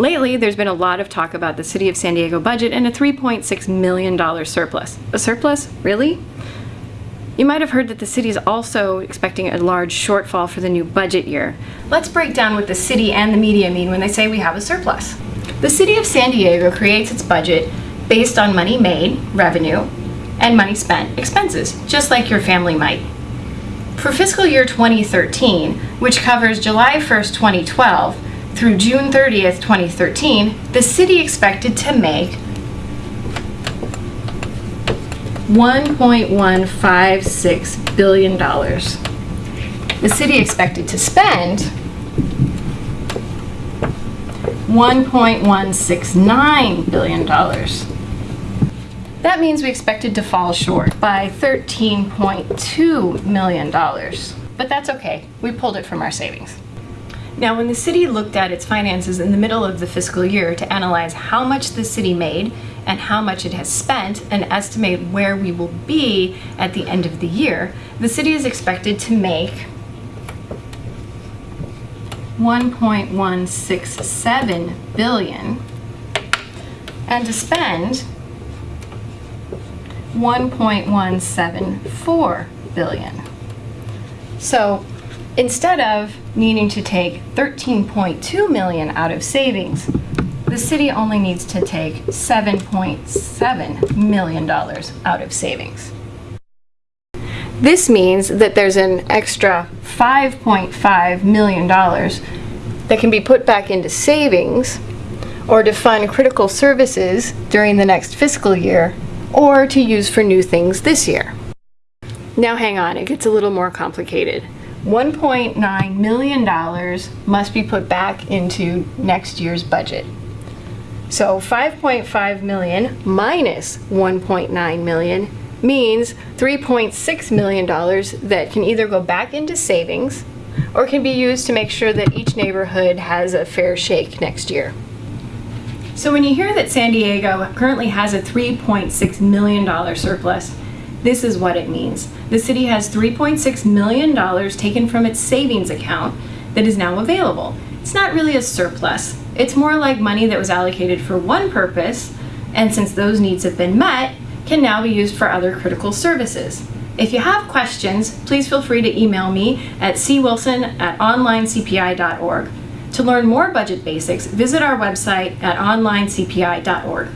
Lately, there's been a lot of talk about the City of San Diego budget and a $3.6 million surplus. A surplus? Really? You might have heard that the city is also expecting a large shortfall for the new budget year. Let's break down what the city and the media mean when they say we have a surplus. The City of San Diego creates its budget based on money made, revenue, and money spent, expenses, just like your family might. For fiscal year 2013, which covers July 1st, 2012 through June 30th, 2013, the city expected to make $1.156 billion. The city expected to spend $1.169 billion. That means we expected to fall short by $13.2 million. But that's okay, we pulled it from our savings. Now, when the city looked at its finances in the middle of the fiscal year to analyze how much the city made and how much it has spent and estimate where we will be at the end of the year, the city is expected to make 1.167 billion and to spend 1.174 billion. So instead of needing to take 13.2 million out of savings, the city only needs to take $7.7 million out of savings. This means that there's an extra $5.5 million that can be put back into savings or to fund critical services during the next fiscal year or to use for new things this year. Now hang on, it gets a little more complicated. $1.9 million must be put back into next year's budget. So 5.5 million minus 1.9 million means 3.6 million dollars that can either go back into savings or can be used to make sure that each neighborhood has a fair shake next year. So when you hear that San Diego currently has a $3.6 million surplus, this is what it means. The city has $3.6 million taken from its savings account that is now available. It's not really a surplus. It's more like money that was allocated for one purpose, and since those needs have been met, can now be used for other critical services. If you have questions, please feel free to email me at cwilson at onlinecpi.org. To learn more budget basics, visit our website at onlinecpi.org.